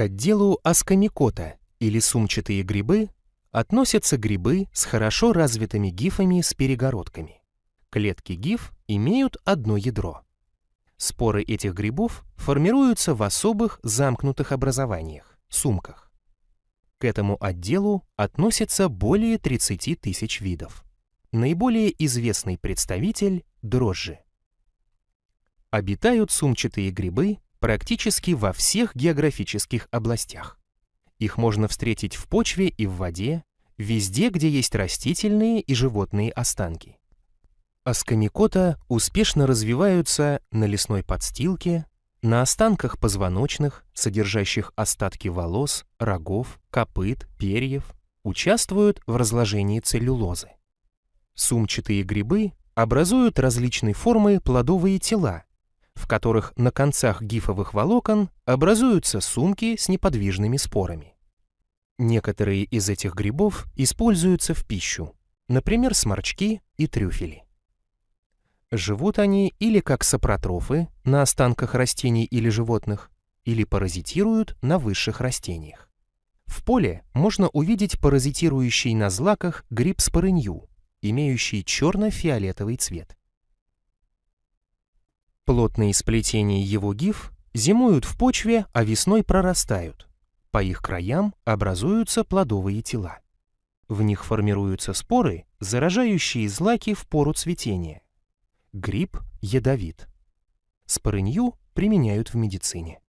К отделу аскомикота или сумчатые грибы относятся грибы с хорошо развитыми гифами с перегородками. Клетки гиф имеют одно ядро. Споры этих грибов формируются в особых замкнутых образованиях – сумках. К этому отделу относятся более 30 тысяч видов. Наиболее известный представитель – дрожжи. Обитают сумчатые грибы практически во всех географических областях. Их можно встретить в почве и в воде, везде, где есть растительные и животные останки. Аскомикота успешно развиваются на лесной подстилке, на останках позвоночных, содержащих остатки волос, рогов, копыт, перьев, участвуют в разложении целлюлозы. Сумчатые грибы образуют различной формы плодовые тела, в которых на концах гифовых волокон образуются сумки с неподвижными спорами. Некоторые из этих грибов используются в пищу, например, сморчки и трюфели. Живут они или как сапротрофы на останках растений или животных, или паразитируют на высших растениях. В поле можно увидеть паразитирующий на злаках гриб спорынью, имеющий черно-фиолетовый цвет. Плотные сплетения его гиф зимуют в почве, а весной прорастают. По их краям образуются плодовые тела. В них формируются споры, заражающие злаки в пору цветения. Гриб ядовит. Спорынью применяют в медицине.